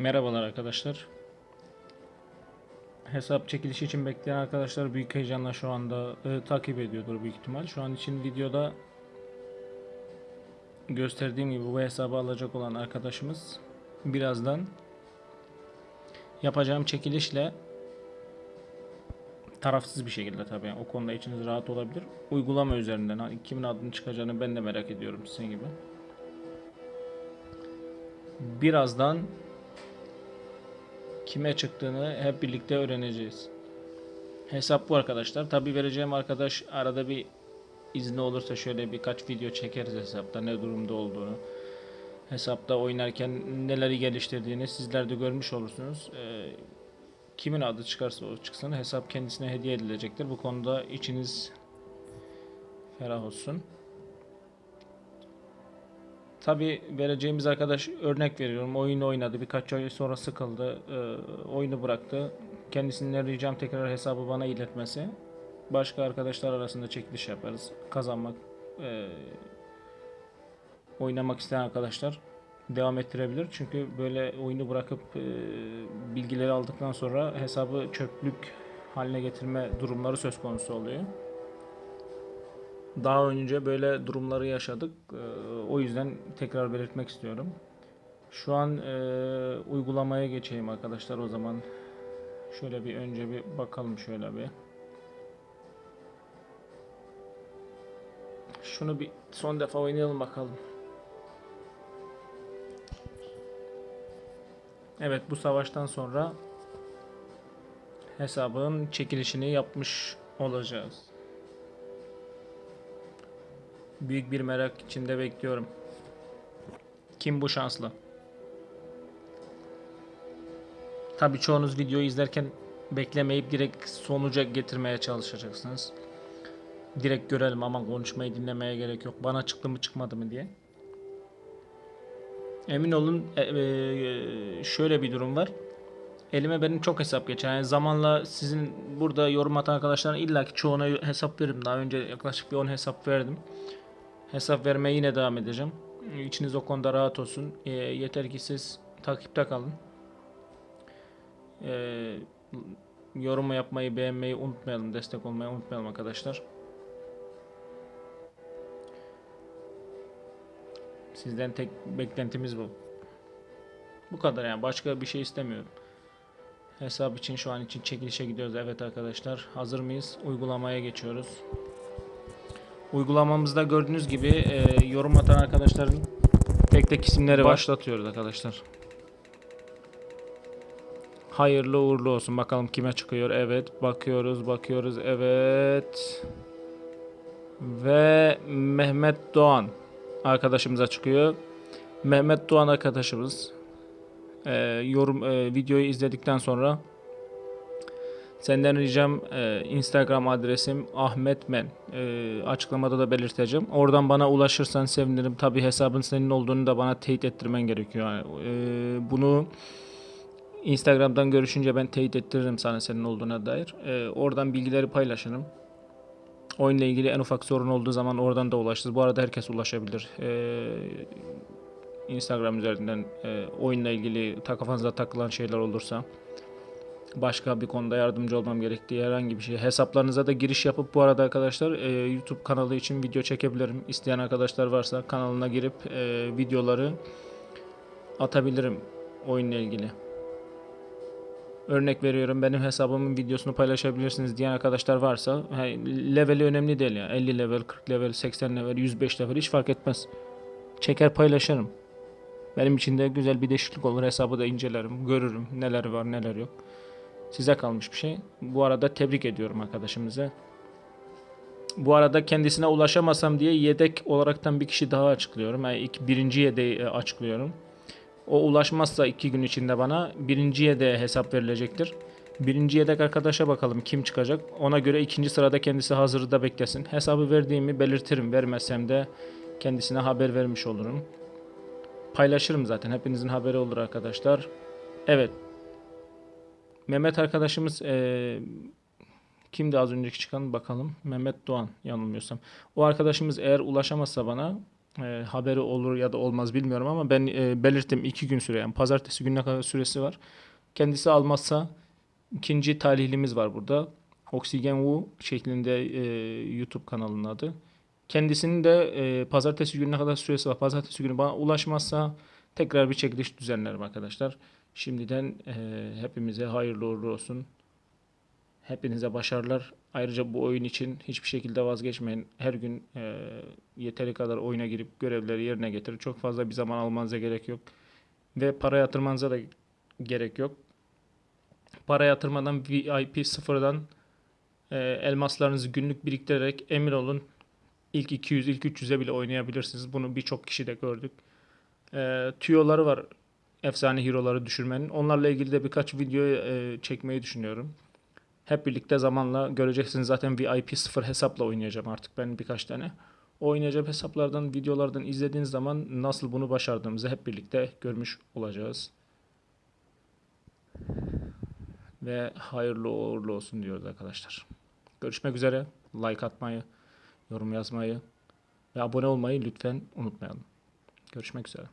Merhabalar arkadaşlar. Hesap çekilişi için bekleyen arkadaşlar büyük heyecanla şu anda e, takip ediyordur büyük ihtimal. Şu an için videoda gösterdiğim gibi bu hesabı alacak olan arkadaşımız birazdan yapacağım çekilişle tarafsız bir şekilde tabii o konuda içiniz rahat olabilir. Uygulama üzerinden ha, kimin adını çıkacağını ben de merak ediyorum sizin gibi. Birazdan kime çıktığını hep birlikte öğreneceğiz. Hesap bu arkadaşlar. Tabi vereceğim arkadaş arada bir izni olursa şöyle birkaç video çekeriz hesapta ne durumda olduğunu. Hesapta oynarken neleri geliştirdiğini sizler de görmüş olursunuz. Ee, kimin adı çıkarsa o çıksın hesap kendisine hediye edilecektir. Bu konuda içiniz ferah olsun. Tabi vereceğimiz arkadaş örnek veriyorum. Oyunu oynadı. Birkaç ay sonra sıkıldı. e, oyunu bıraktı. Kendisinden ricam tekrar hesabı bana iletmesi. Başka arkadaşlar arasında çekiliş yaparız. Kazanmak, e, oynamak isteyen arkadaşlar devam ettirebilir. Çünkü böyle oyunu bırakıp e, bilgileri aldıktan sonra hesabı çöplük haline getirme durumları söz konusu oluyor. Daha önce böyle durumları yaşadık. Ee, O yüzden tekrar belirtmek istiyorum. Şu an e, uygulamaya geçeyim arkadaşlar o zaman. Şöyle bir önce bir bakalım şöyle bir. Şunu bir son defa oynayalım bakalım. Evet bu savaştan sonra hesabın çekilişini yapmış olacağız. Büyük bir merak içinde bekliyorum. Kim bu şanslı? Tabii çoğunuz videoyu izlerken beklemeyip direkt sonuca getirmeye çalışacaksınız. Direkt görelim ama konuşmayı dinlemeye gerek yok. Bana çıktı mı çıkmadı mı diye. Emin olun e, e, şöyle bir durum var. Elime benim çok hesap geçer. Yani zamanla sizin burada yorum atan arkadaşların illaki çoğuna hesap veririm. Daha önce yaklaşık bir 10 hesap verdim. Hesap vermeye yine devam edeceğim. İçiniz o konuda rahat olsun. E, yeter ki siz takipte kalın. E, yorum yapmayı, beğenmeyi unutmayalım. Destek olmayı unutmayalım arkadaşlar. Sizden tek beklentimiz bu. Bu kadar yani. Başka bir şey istemiyorum. Hesap için şu an için çekilişe gidiyoruz. Evet arkadaşlar. Hazır mıyız? Uygulamaya geçiyoruz. Uygulamamızda gördüğünüz gibi e, yorum atan arkadaşların tek tek isimleri başlatıyoruz arkadaşlar. Hayırlı uğurlu olsun. Bakalım kime çıkıyor. Evet. Bakıyoruz. Bakıyoruz. Evet. Ve Mehmet Doğan arkadaşımıza çıkıyor. Mehmet Doğan arkadaşımız e, yorum e, videoyu izledikten sonra Senden ricam e, Instagram adresim Ahmet Men. E, açıklamada da belirteceğim. Oradan bana ulaşırsan sevinirim. Tabi hesabın senin olduğunu da bana teyit ettirmen gerekiyor. Yani, e, bunu Instagram'dan görüşünce ben teyit ettiririm sana senin olduğuna dair. E, oradan bilgileri paylaşırım. Oyunla ilgili en ufak sorun olduğu zaman oradan da ulaşırız. Bu arada herkes ulaşabilir. E, Instagram üzerinden e, oyunla ilgili kafanıza takılan şeyler olursa başka bir konuda yardımcı olmam gerektiği herhangi bir şey. Hesaplarınıza da giriş yapıp bu arada arkadaşlar e, YouTube kanalı için video çekebilirim. İsteyen arkadaşlar varsa kanalına girip e, videoları atabilirim oyunla ilgili. Örnek veriyorum benim hesabımın videosunu paylaşabilirsiniz diyen arkadaşlar varsa leveli önemli değil ya. 50 level, 40 level, 80 level, 105 level hiç fark etmez. Çeker paylaşırım. Benim için de güzel bir değişiklik olur. Hesabı da incelerim, görürüm neler var neler yok. Size kalmış bir şey. Bu arada tebrik ediyorum arkadaşımıza. Bu arada kendisine ulaşamasam diye yedek olaraktan bir kişi daha açıklıyorum. Yani ilk birinci yedeği e, açıklıyorum. O ulaşmazsa iki gün içinde bana birinci yedeğe hesap verilecektir. Birinci yedek arkadaşa bakalım kim çıkacak. Ona göre ikinci sırada kendisi hazırda beklesin. Hesabı verdiğimi belirtirim. Vermezsem de kendisine haber vermiş olurum. Paylaşırım zaten. Hepinizin haberi olur arkadaşlar. Evet Mehmet arkadaşımız eee kimdi az önceki çıkan bakalım. Mehmet Doğan yanılmıyorsam. O arkadaşımız eğer ulaşamazsa bana e, haberi olur ya da olmaz bilmiyorum ama ben e, belirttim iki gün süre yani pazartesi gününe kadar süresi var. Kendisi almazsa ikinci talihlimiz var burada. Oksigen Wu şeklinde e, YouTube kanalının adı. Kendisinin de e, pazartesi gününe kadar süresi var. Pazartesi günü bana ulaşmazsa tekrar bir çekiliş düzenlerim arkadaşlar. Şimdiden e, hepimize hayırlı uğurlu olsun. Hepinize başarılar. Ayrıca bu oyun için hiçbir şekilde vazgeçmeyin. Her gün e, yeteri kadar oyuna girip görevleri yerine getirin. Çok fazla bir zaman almanıza gerek yok. Ve para yatırmanıza da gerek yok. Para yatırmadan VIP sıfırdan e, elmaslarınızı günlük biriktirerek emin olun ilk 200, ilk 300'e bile oynayabilirsiniz. Bunu birçok kişi de gördük. E, tüyoları var efsane hero'ları düşürmenin. Onlarla ilgili de birkaç video e, çekmeyi düşünüyorum. Hep birlikte zamanla göreceksiniz zaten VIP 0 hesapla oynayacağım artık ben birkaç tane. O oynayacağım hesaplardan, videolardan izlediğiniz zaman nasıl bunu başardığımızı hep birlikte görmüş olacağız. Ve hayırlı uğurlu olsun diyoruz arkadaşlar. Görüşmek üzere. Like atmayı, yorum yazmayı ve abone olmayı lütfen unutmayalım. Görüşmek üzere.